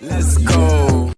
Let's go.